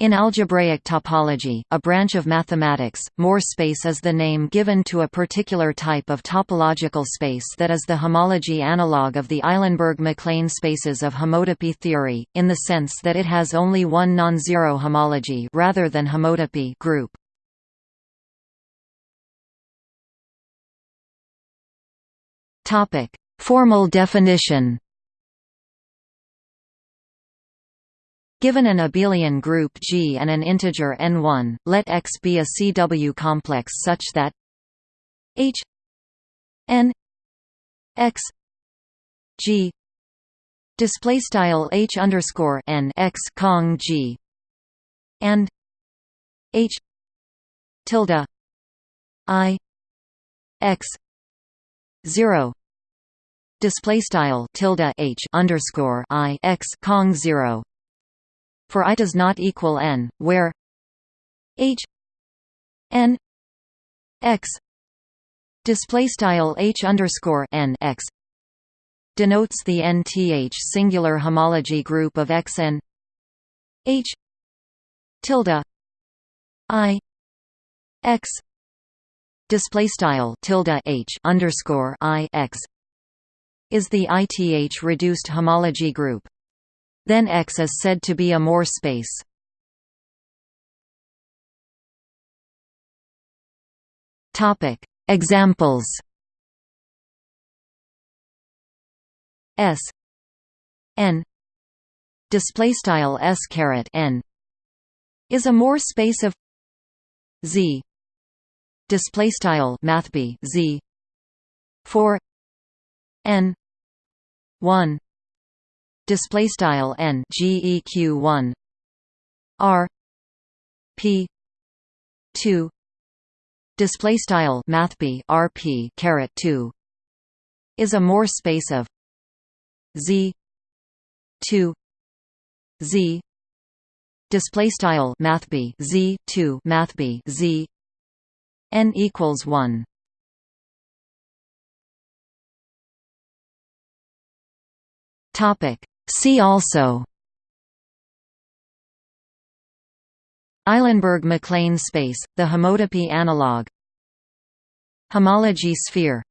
In algebraic topology, a branch of mathematics, Moore space is the name given to a particular type of topological space that is the homology analog of the Eilenberg-MacLane spaces of homotopy theory, in the sense that it has only one non-zero homology rather than homotopy group. Formal definition Given an abelian group G and an integer n1, let X be a CW complex such that H n X G display style H underscore n X cong G and H tilde I X zero display style tilde H underscore I X cong zero for i does not equal n, where h n x display style h underscore n x denotes the nth singular homology group of x n h tilde i x display style tilde h underscore i x is the ith reduced homology group then X is said to be a Moore space. Topic: Examples. S n display style s caret n is a Moore space of Z display style mathb Z for n 1 display style n geq 1 r p 2 display style mathb rp caret 2 is a Moore space of z 2 z. Display style mathb z 2 math b z. N equals 1 topic See also. Eilenberg-MacLane space, the homotopy analog. Homology sphere